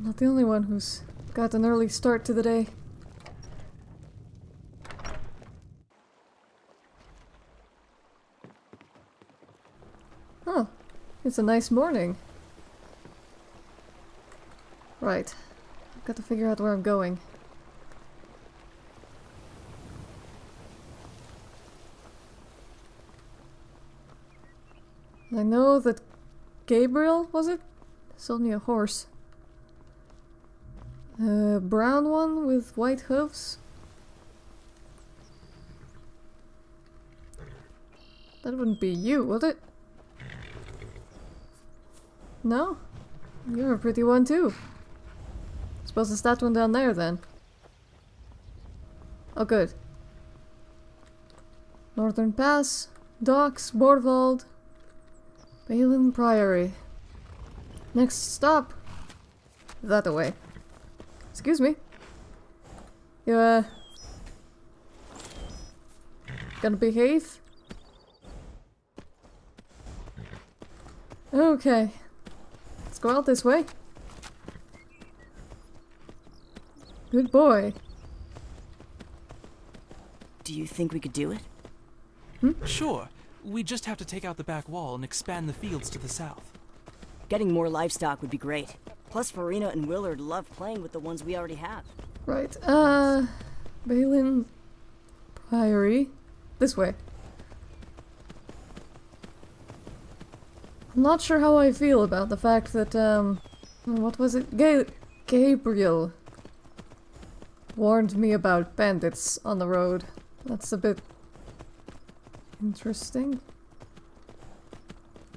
I'm not the only one who's got an early start to the day. Huh. It's a nice morning. Right. I've got to figure out where I'm going. I know that Gabriel, was it? Sold me a horse. A brown one with white hooves. That wouldn't be you, would it? No? You're a pretty one too. Suppose it's that one down there then. Oh good. Northern Pass, Docks, Borvald, Balin Priory. Next stop. That away. Excuse me. You, uh... Gonna behave? Okay. Let's go out this way. Good boy. Do you think we could do it? Sure. We just have to take out the back wall and expand the fields to the south. Getting more livestock would be great. Plus, Farina and Willard love playing with the ones we already have. Right, uh... Balin... Priory. This way. I'm not sure how I feel about the fact that, um... What was it? Ga Gabriel warned me about bandits on the road. That's a bit... interesting.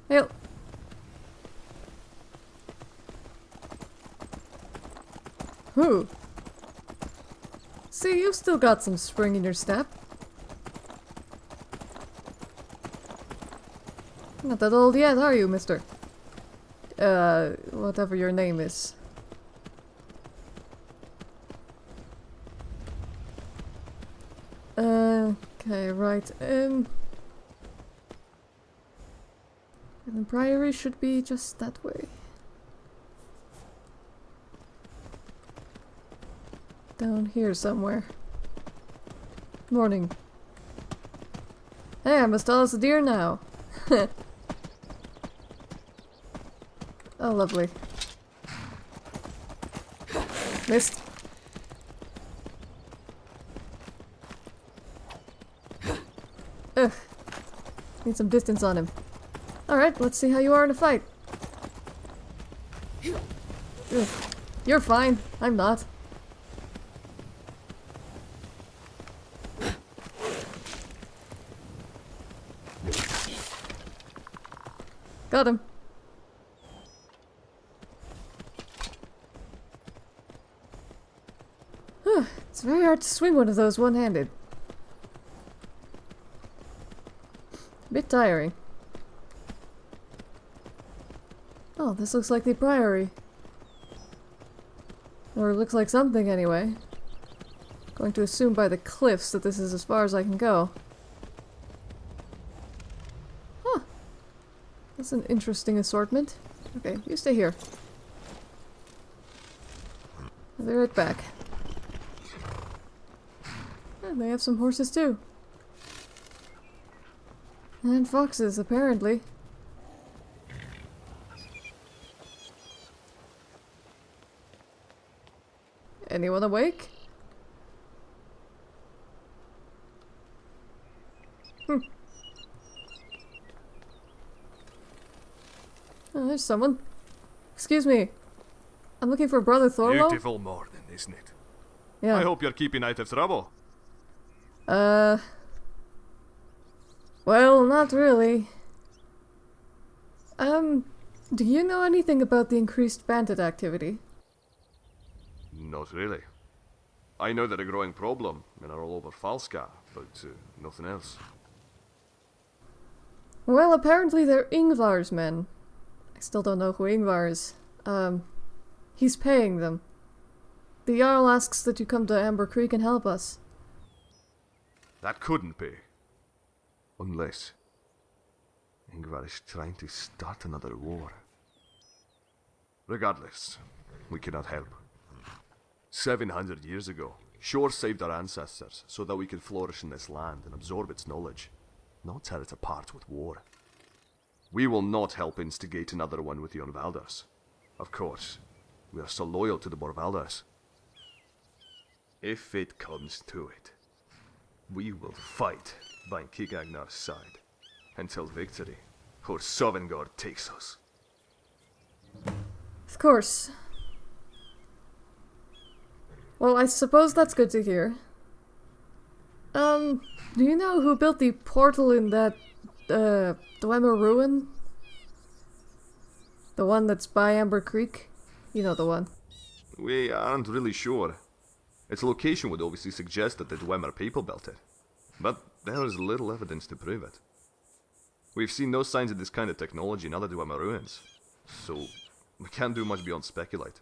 Hey, See, you've still got some spring in your step. Not that old yet, are you, mister? Uh, whatever your name is. Uh, okay, right, um... And the priory should be just that way. Down here somewhere. Morning. Hey, I must tell us a deer now. oh, lovely. Missed. Ugh. Need some distance on him. Alright, let's see how you are in a fight. Ugh. You're fine. I'm not. Got him. it's very hard to swing one of those one-handed. Bit tiring. Oh, this looks like the Priory. Or looks like something anyway. Going to assume by the cliffs that this is as far as I can go. Huh. That's an interesting assortment. Okay, you stay here. I'll be right back. And they have some horses too. And foxes, apparently. Anyone awake? Hmm. There's someone. Excuse me. I'm looking for Brother Thorlo. Beautiful morning, isn't it? Yeah. I hope you're keeping out of trouble. Uh. Well, not really. Um, do you know anything about the increased bandit activity? Not really. I know they're a growing problem and are all over Falskaar, but uh, nothing else. Well, apparently they're Ingvar's men. Still don't know who Ingvar is. Um, he's paying them. The Jarl asks that you come to Amber Creek and help us. That couldn't be. Unless Ingvar is trying to start another war. Regardless, we cannot help. 700 years ago, Shor saved our ancestors so that we could flourish in this land and absorb its knowledge, not tear it apart with war. We will not help instigate another one with the Onvalders. Of course, we are so loyal to the Borvalders. If it comes to it, we will fight by Kigagnar's side until victory or Sovngarde takes us. Of course. Well, I suppose that's good to hear. Um, do you know who built the portal in that, uh, Dwemer ruin? The one that's by Amber Creek? You know the one. We aren't really sure. Its location would obviously suggest that the Dwemer people built it, but there is little evidence to prove it. We've seen no signs of this kind of technology in other Dwemer ruins, so we can't do much beyond speculate.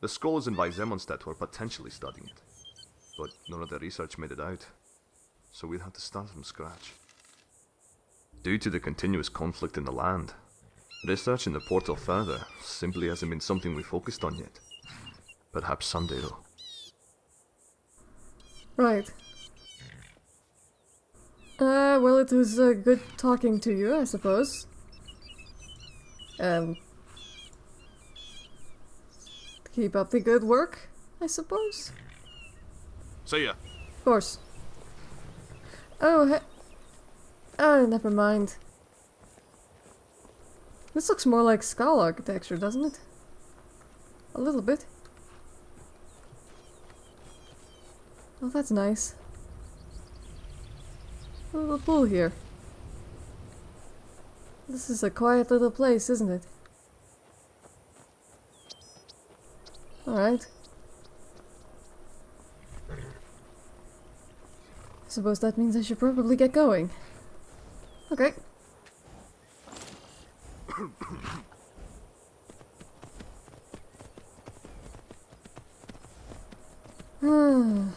The scholars in Weizemonstedt were potentially studying it, but none of the research made it out, so we'd have to start from scratch. Due to the continuous conflict in the land, researching the portal further simply hasn't been something we focused on yet. Perhaps someday though. Right. Uh, well, it was uh, good talking to you, I suppose. Um, keep up the good work, I suppose. See ya. Of course. Oh, he- oh, never mind. This looks more like skull architecture, doesn't it? A little bit. Oh, that's nice. A little pool here. This is a quiet little place, isn't it? Alright. I suppose that means I should probably get going. Okay. Hmm.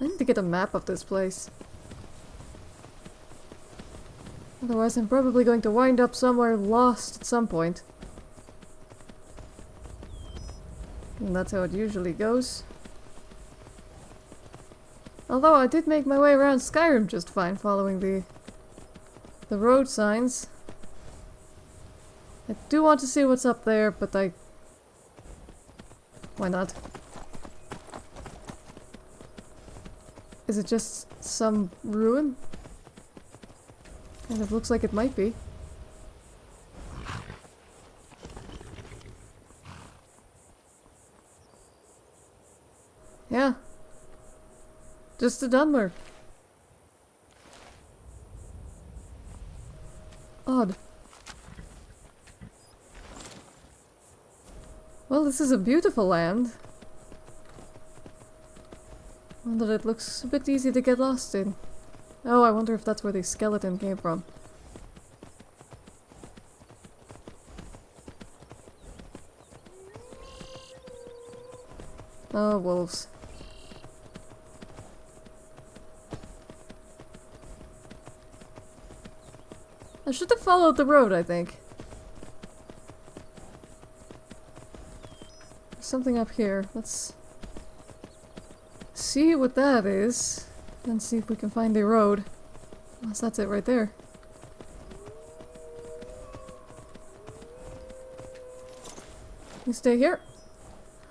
I need to get a map of this place. Otherwise I'm probably going to wind up somewhere lost at some point. And that's how it usually goes. Although I did make my way around Skyrim just fine following the the road signs. I do want to see what's up there, but I... Why not? Is it just some ruin? Kind of looks like it might be. Yeah. Just a Dunmer. Odd. Well, this is a beautiful land. That it looks a bit easy to get lost in. Oh, I wonder if that's where the skeleton came from. Oh, wolves. I should have followed the road, I think. There's something up here. Let's see what that is. And see if we can find the road. Unless that's it right there. You stay here.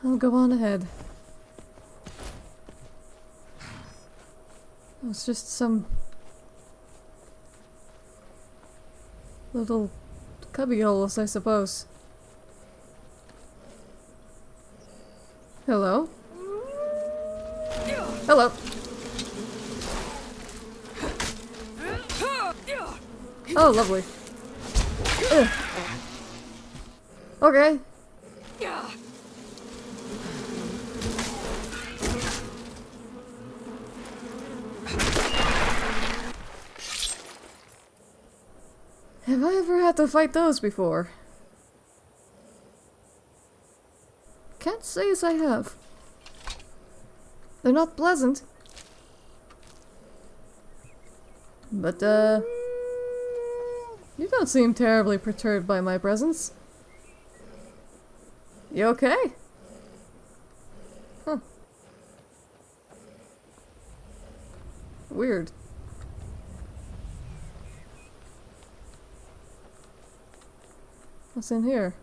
I'll go on ahead. It's just some little cubbyholes, I suppose. Hello? Hello. Oh, lovely. Ugh. Okay. Have I ever had to fight those before? Can't say as I have. They're not pleasant. But, uh... You don't seem terribly perturbed by my presence. You okay? Huh. Weird. What's in here?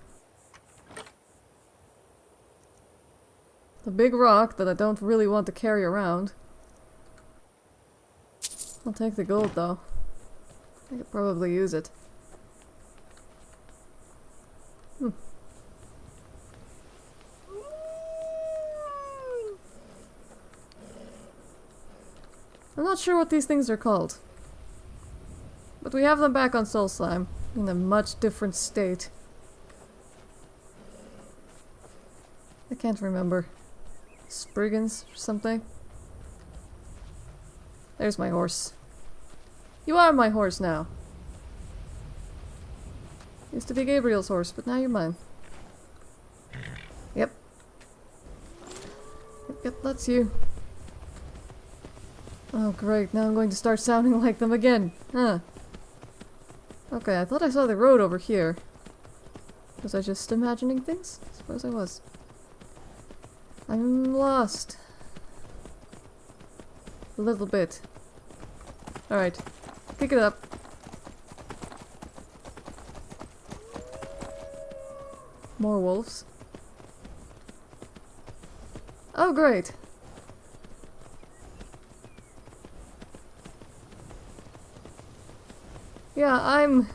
The big rock that I don't really want to carry around. I'll take the gold though. I could probably use it. Hmm. I'm not sure what these things are called. But we have them back on Solstheim, in a much different state. I can't remember. Spriggans or something? There's my horse. You are my horse now. Used to be Gabriel's horse, but now you're mine. Yep. Yep, that's you. Oh great, now I'm going to start sounding like them again. Huh. Okay, I thought I saw the road over here. Was I just imagining things? I suppose I was. I'm lost. A little bit. Alright. Pick it up. More wolves. Oh, great. Yeah, I'm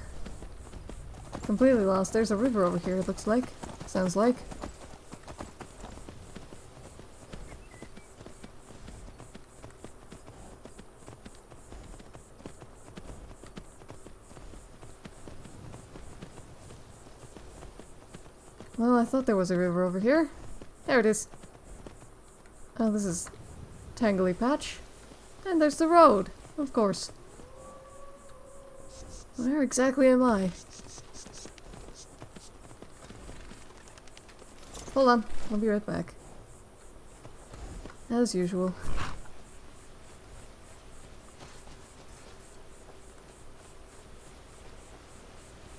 completely lost. There's a river over here, it looks like. Sounds like. Well, I thought there was a river over here. There it is. Oh, this is Tangly Patch. And there's the road, of course. Where exactly am I? Hold on, I'll be right back. As usual.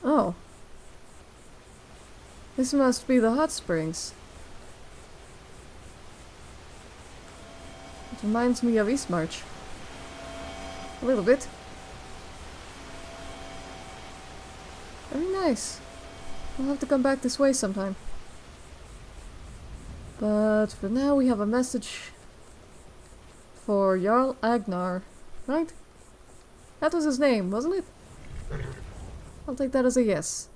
Oh. This must be the hot springs. It reminds me of Eastmarch. A little bit. Very nice. I'll have to come back this way sometime. But for now we have a message for Jarl Agnar, right? That was his name, wasn't it? I'll take that as a yes.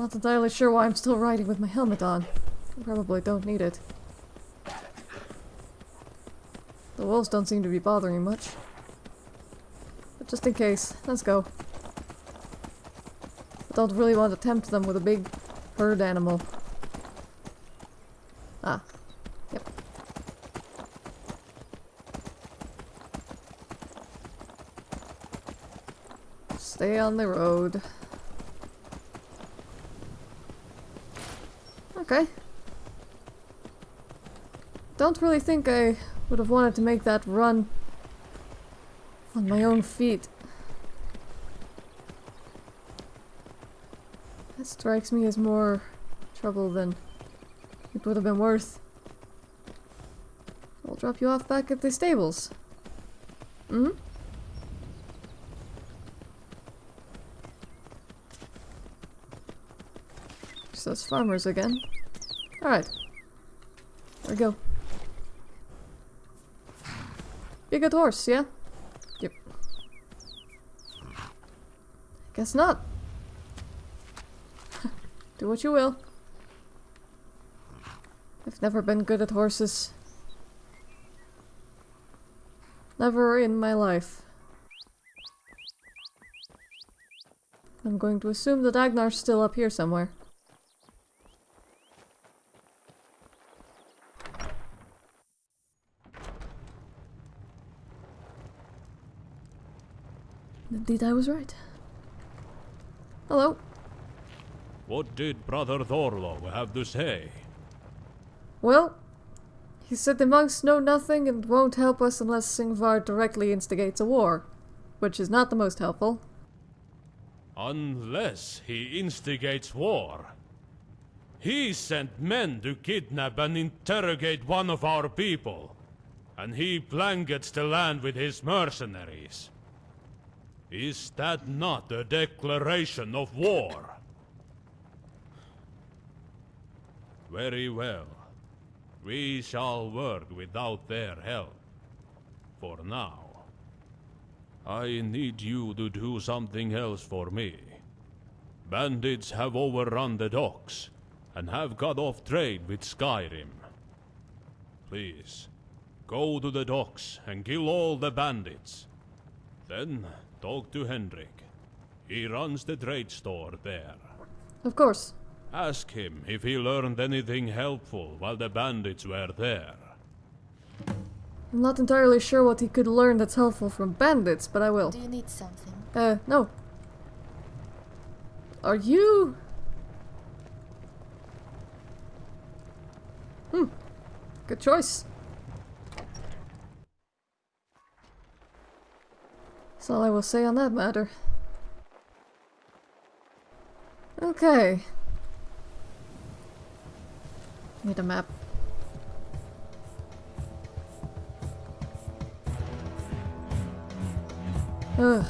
Not entirely sure why I'm still riding with my helmet on. I probably don't need it. The wolves don't seem to be bothering much. But just in case, let's go. I don't really want to tempt them with a big herd animal. Ah. Yep. Stay on the road. Okay. Don't really think I would have wanted to make that run on my own feet. That strikes me as more trouble than it would have been worth. I'll drop you off back at the stables. Mm hmm? Just those farmers again. Alright. There we go. Be a good horse, yeah? Yep. Guess not. Do what you will. I've never been good at horses. Never in my life. I'm going to assume that Agnar's still up here somewhere. Indeed, I was right. Hello. What did Brother Thorlo have to say? Well, He said the monks know nothing and won't help us unless Ingvar directly instigates a war, which is not the most helpful. Unless he instigates war. He sent men to kidnap and interrogate one of our people, and he blankets the land with his mercenaries. Is that not a declaration of war? Very well. We shall work without their help. For now. I need you to do something else for me. Bandits have overrun the docks and have cut off trade with Skyrim. Please, go to the docks and kill all the bandits. Then talk to Hendrik. He runs the trade store there. Of course. Ask him if he learned anything helpful while the bandits were there. I'm not entirely sure what he could learn that's helpful from bandits, but I will. Do you need something? Uh, no. Are you... Hmm. Good choice. That's all I will say on that matter. Okay. Need a map. Ugh.